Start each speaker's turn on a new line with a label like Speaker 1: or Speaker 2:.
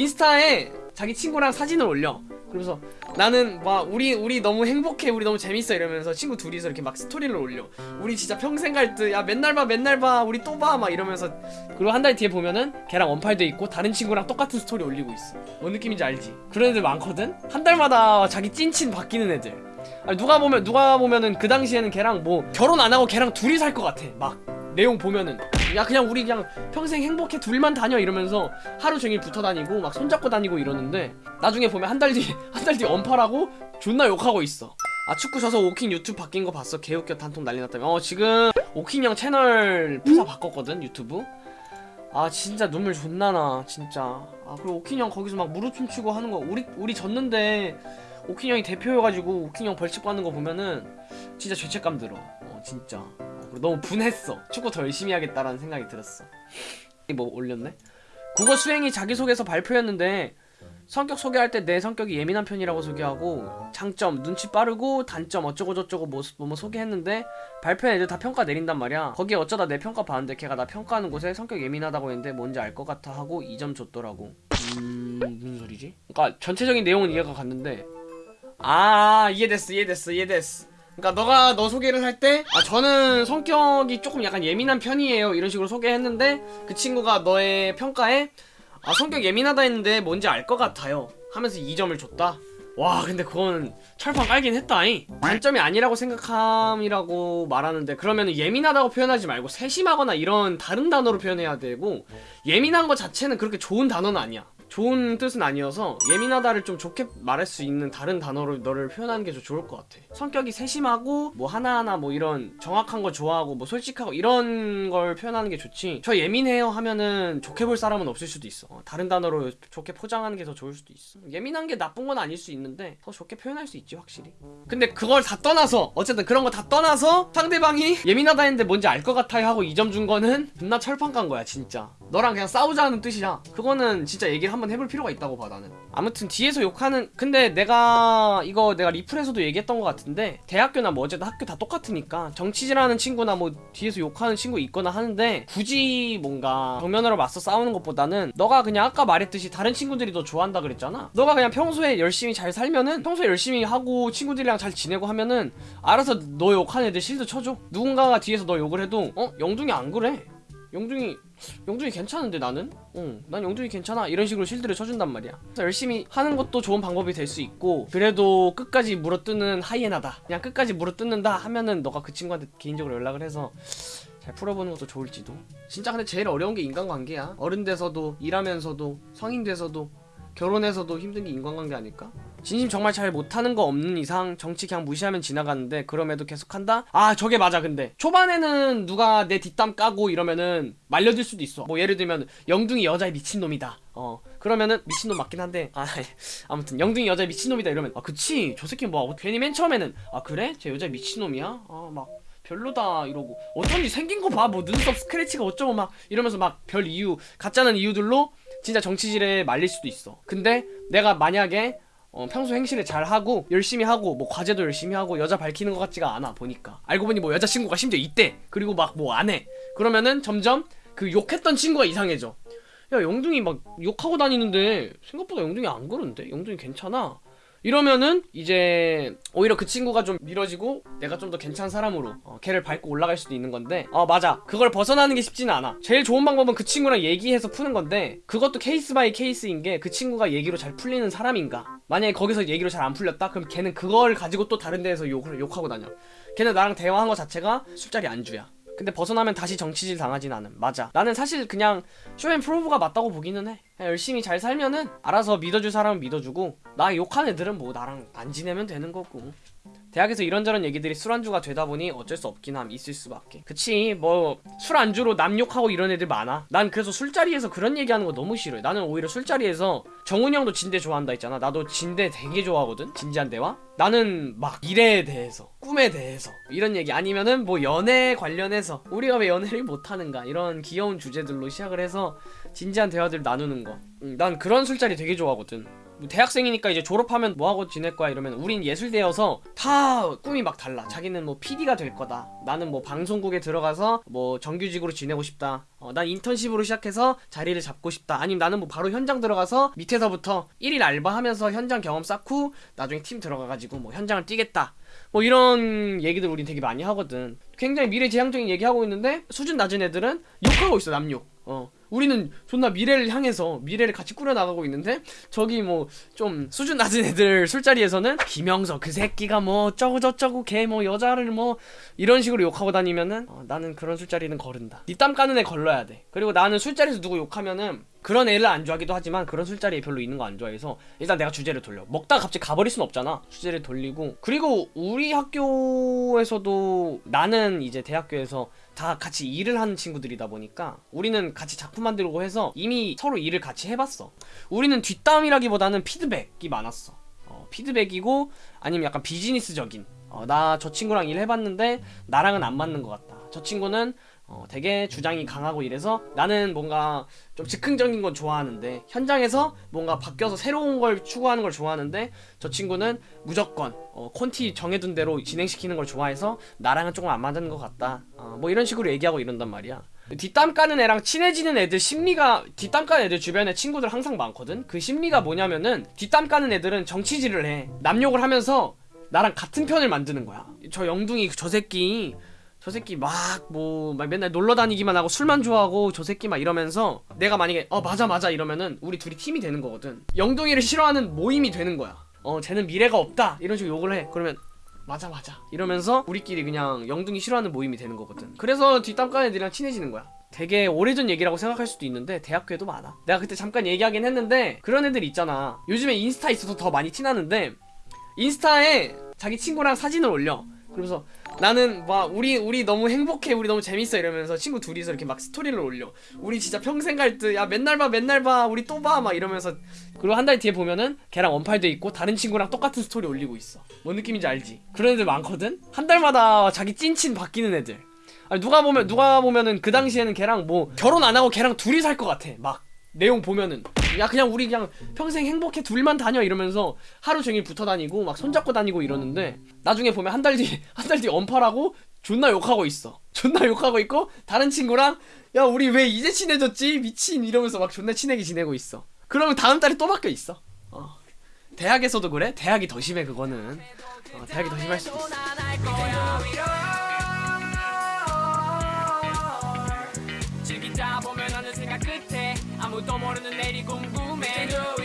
Speaker 1: 인스타에 자기 친구랑 사진을 올려. 그러면서 나는 막 우리 우리 너무 행복해 우리 너무 재밌어 이러면서 친구 둘이서 이렇게 막 스토리를 올려. 우리 진짜 평생 갈 듯 야 맨날 봐 맨날 봐 우리 또 봐 막 이러면서. 그리고 한 달 뒤에 보면은 걔랑 언팔돼 있고 다른 친구랑 똑같은 스토리 올리고 있어. 뭔 느낌인지 알지? 그런 애들 많거든? 한 달마다 자기 찐친 바뀌는 애들. 아니, 누가 보면 누가 보면은 그 당시에는 걔랑 뭐 결혼 안 하고 걔랑 둘이 살 것 같아. 막 내용 보면은 야 그냥 우리 그냥 평생 행복해 둘만 다녀 이러면서 하루 종일 붙어 다니고 막 손잡고 다니고 이러는데 나중에 보면 한 달 뒤 한 달 뒤 언팔하고 존나 욕하고 있어. 아 축구 져서 오킹 유튜브 바뀐 거 봤어? 개웃겨 단톡 난리 났다며. 어 지금 오킹 형 채널 프사 바꿨거든 유튜브? 아 진짜 눈물 존나 나 진짜. 아 그리고 오킹 형 거기서 막 무릎 춤추고 하는 거 우리 우리 졌는데 오킹 형이 대표여가지고 오킹 형 벌칙 받는 거 보면은 진짜 죄책감 들어. 어 진짜 너무 분했어. 축구 더 열심히 하겠다라는 생각이 들었어. 뭐 올렸네? 국어 수행이 자기소개서 발표였는데 성격 소개할 때 내 성격이 예민한 편이라고 소개하고 장점 눈치 빠르고 단점 어쩌고 저쩌고 뭐, 뭐, 뭐 소개했는데 발표한 애들 다 평가 내린단 말이야. 거기에 어쩌다 내 평가 봤는데 걔가 나 평가하는 곳에 성격 예민하다고 했는데 뭔지 알 것 같아 하고 2점 줬더라고. 음 무슨 소리지? 그러니까 전체적인 내용은 이해가 갔는데. 아 이해됐어 이해됐어 이해됐어 그러니까 너가 너 소개를 할 때 아 저는 성격이 조금 약간 예민한 편이에요. 이런 식으로 소개했는데 그 친구가 너의 평가에 아 성격 예민하다 했는데 뭔지 알 것 같아요. 하면서 2점을 줬다. 와 근데 그건 철판 깔긴 했다잉. 단점이 아니라고 생각함이라고 말하는데 그러면 예민하다고 표현하지 말고 세심하거나 이런 다른 단어로 표현해야 되고 예민한 거 자체는 그렇게 좋은 단어는 아니야 좋은 뜻은 아니어서 예민하다를 좀 좋게 말할 수 있는 다른 단어로 너를 표현하는 게좀 좋을 것 같아. 성격이 세심하고 뭐 하나하나 뭐 이런 정확한 거 좋아하고 뭐 솔직하고 이런 걸 표현하는 게 좋지. 저 예민해요 하면은 좋게 볼 사람은 없을 수도 있어. 어, 다른 단어로 좋게 포장하는 게 더 좋을 수도 있어. 예민한 게 나쁜 건 아닐 수 있는데 더 좋게 표현할 수 있지 확실히. 근데 그걸 다 떠나서 어쨌든 그런 거 다 떠나서 상대방이 예민하다 했는데 뭔지 알 것 같아요 하고 2점 준 거는 존나 철판 깐 거야 진짜. 너랑 그냥 싸우자는 뜻이야. 그거는 진짜 얘기를 한번 해볼 필요가 있다고 봐 나는. 아무튼 뒤에서 욕하는 근데 내가 이거 내가 리플에서도 얘기했던 것 같은데 대학교나 뭐 어쨌든 학교 다 똑같으니까 정치질하는 친구나 뭐 뒤에서 욕하는 친구 있거나 하는데 굳이 뭔가 정면으로 맞서 싸우는 것보다는 너가 그냥 아까 말했듯이 다른 친구들이 너 좋아한다 그랬잖아. 너가 그냥 평소에 열심히 잘 살면은 평소에 열심히 하고 친구들이랑 잘 지내고 하면은 알아서 너 욕한 애들 실드 쳐줘. 누군가가 뒤에서 너 욕을 해도 어? 영둥이 안 그래 영둥이 영둥이 괜찮은데 나는? 응, 난 영둥이 괜찮아. 이런 식으로 실드를 쳐준단 말이야. 그래서 열심히 하는 것도 좋은 방법이 될 수 있고, 그래도 끝까지 물어뜯는 하이에나다. 그냥 끝까지 물어뜯는다 하면은 너가 그 친구한테 개인적으로 연락을 해서 잘 풀어보는 것도 좋을지도. 진짜 근데 제일 어려운 게 인간관계야. 어른 돼서도, 일하면서도, 성인 돼서도, 결혼해서도 힘든 게 인간관계 아닐까? 진심 정말 잘 못하는 거 없는 이상 정치 그냥 무시하면 지나가는데 그럼에도 계속한다? 아 저게 맞아 근데 초반에는 누가 내 뒷담 까고 이러면은 말려들 수도 있어 뭐 예를 들면 영둥이 여자의 미친놈이다 어 그러면은 미친놈 맞긴 한데 아 아무튼 영둥이 여자의 미친놈이다 이러면 아 그치 저 새끼 뭐 괜히 맨 처음에는 아 그래? 쟤 여자 미친놈이야? 아막 별로다 이러고 어쩐지 생긴 거 봐 뭐 눈썹 스크래치가 어쩌고 막 이러면서 막 별 이유 가짜는 이유들로 진짜 정치질에 말릴 수도 있어 근데 내가 만약에 어, 평소 행실을 잘 하고 열심히 하고 뭐 과제도 열심히 하고 여자 밝히는 것 같지가 않아 보니까. 알고 보니 뭐 여자친구가 심지어 있대 그리고 막 뭐 안 해. 그러면은 점점 그 욕했던 친구가 이상해져. 야 영둥이 막 욕하고 다니는데 생각보다 영둥이 안 그런데? 영둥이 괜찮아 이러면은 이제 오히려 그 친구가 좀 미뤄지고 내가 좀 더 괜찮은 사람으로 어, 걔를 밟고 올라갈 수도 있는 건데 어 맞아. 그걸 벗어나는 게 쉽지는 않아. 제일 좋은 방법은 그 친구랑 얘기해서 푸는 건데 그것도 case by case인 게 그 친구가 얘기로 잘 풀리는 사람인가? 만약에 거기서 얘기로 잘 안 풀렸다? 그럼 걔는 그걸 가지고 또 다른 데에서 욕을 욕하고 다녀. 걔는 나랑 대화한 거 자체가 술자리 안주야 근데 벗어나면 다시 정치질 당하진 않음. 맞아. 나는 사실 그냥 show and prove가 맞다고 보기는 해. 열심히 잘 살면은 알아서 믿어줄 사람은 믿어주고 나 욕한 애들은 뭐 나랑 안 지내면 되는 거고 대학에서 이런저런 얘기들이 술안주가 되다 보니 어쩔 수 없긴 함 있을 수밖에. 그치 뭐 술안주로 남 욕하고 이런 애들 많아. 난 그래서 술자리에서 그런 얘기하는 거 너무 싫어해. 나는 오히려 술자리에서 정훈이 형도 진대 좋아한다 했잖아. 나도 진대 되게 좋아하거든 진지한 대화. 나는 막 일에 대해서 꿈에 대해서 이런 얘기 아니면은 뭐 연애 관련해서 우리가 왜 연애를 못하는가 이런 귀여운 주제들로 시작을 해서 진지한 대화들 나누는 거. 음, 난 그런 술자리 되게 좋아하거든. 뭐 대학생이니까 이제 졸업하면 뭐 하고 지낼 거야 이러면 우린 예술대여서 다 꿈이 막 달라. 자기는 뭐 PD가 될 거다. 나는 뭐 방송국에 들어가서 뭐 정규직으로 지내고 싶다. 어, 난 인턴십으로 시작해서 자리를 잡고 싶다. 아니면 나는 뭐 바로 현장 들어가서 밑에서부터 1일 알바하면서 현장 경험 쌓고 나중에 팀 들어가가지고 뭐 현장을 뛰겠다. 뭐 이런 얘기들 우린 되게 많이 하거든. 굉장히 미래지향적인 얘기하고 있는데 수준 낮은 애들은 욕하고 있어 남욕. 어. 우리는 존나 미래를 향해서 미래를 같이 꾸려나가고 있는데 저기 뭐 좀 수준 낮은 애들 술자리에서는 김영서 그 새끼가 뭐 어쩌고 저쩌고 걔 뭐 여자를 뭐 이런 식으로 욕하고 다니면은 어, 나는 그런 술자리는 거른다. 뒷담 까는 애 걸러야 돼. 그리고 나는 술자리에서 누구 욕하면은 그런 애를 안 좋아하기도 하지만 그런 술자리에 별로 있는 거 안 좋아해서 일단 내가 주제를 돌려. 먹다가 갑자기 가버릴 순 없잖아. 주제를 돌리고. 그리고 우리 학교에서도 나는 이제 대학교에서 다 같이 일을 하는 친구들이다 보니까 우리는 같이 작품 만들고 해서 이미 서로 일을 같이 해봤어. 우리는 뒷담이라기보다는 피드백이 많았어. 어, 피드백이고 아니면 약간 비즈니스적인. 어, 나 저 친구랑 일해봤는데 나랑은 안 맞는 것 같다. 저 친구는 어, 되게 주장이 강하고 이래서 나는 뭔가 좀 즉흥적인 건 좋아하는데 현장에서 뭔가 바뀌어서 새로운 걸 추구하는 걸 좋아하는데 저 친구는 무조건 어, 콘티 정해둔 대로 진행시키는 걸 좋아해서 나랑은 조금 안 맞는 것 같다. 어, 뭐 이런 식으로 얘기하고 이런단 말이야. 뒷담 까는 애랑 친해지는 애들 심리가 뒷담 까는 애들 주변에 친구들 항상 많거든. 그 심리가 뭐냐면은 뒷담 까는 애들은 정치질을 해. 남욕을 하면서 나랑 같은 편을 만드는 거야. 저 영둥이 저 새끼 저 새끼 막뭐 막 맨날 놀러 다니기만 하고 술만 좋아하고 저 새끼 막 이러면서 내가 만약에 어 맞아 맞아 이러면은 우리 둘이 팀이 되는 거거든. 영동이를 싫어하는 모임이 되는 거야. 어 쟤는 미래가 없다. 이런 식으로 욕을 해. 그러면 맞아 맞아. 이러면서 우리끼리 그냥 영둥이 싫어하는 모임이 되는 거거든. 그래서 뒷담 까는 애들이랑 친해지는 거야. 되게 오래전 얘기라고 생각할 수도 있는데 대학교에도 많아. 내가 그때 잠깐 얘기하긴 했는데 그런 애들 있잖아. 요즘에 인스타 있어서 더 많이 티나는데 인스타에 자기 친구랑 사진을 올려. 그러면서 나는 막 우리 우리 너무 행복해 우리 너무 재밌어 이러면서 친구 둘이서 이렇게 막 스토리를 올려. 우리 진짜 평생 갈 듯 야 맨날 봐 맨날 봐 우리 또 봐 막 이러면서. 그리고 한 달 뒤에 보면은 걔랑 언팔돼 있고 다른 친구랑 똑같은 스토리 올리고 있어. 뭔 느낌인지 알지? 그런 애들 많거든? 한 달마다 자기 찐친 바뀌는 애들. 아니 누가 보면 누가 보면은 그 당시에는 걔랑 뭐 결혼 안 하고 걔랑 둘이 살 것 같아 막 내용 보면은 야 그냥 우리 그냥 평생 행복해 둘만 다녀 이러면서 하루 종일 붙어 다니고 막 손잡고 다니고 이러는데 나중에 보면 한 달 뒤 한 달 뒤 언팔하고 존나 욕하고 있어. 존나 욕하고 있고 다른 친구랑 야 우리 왜 이제 친해졌지? 미친 이러면서 막 존나 친하게 지내고 있어. 그러면 다음 달에 또 바뀌어 있어. 어. 대학에서도 그래? 대학이 더 심해 그거는. 어, 대학이 더 심할 수도 있어
Speaker 2: 또 모르는 내일이 궁금해.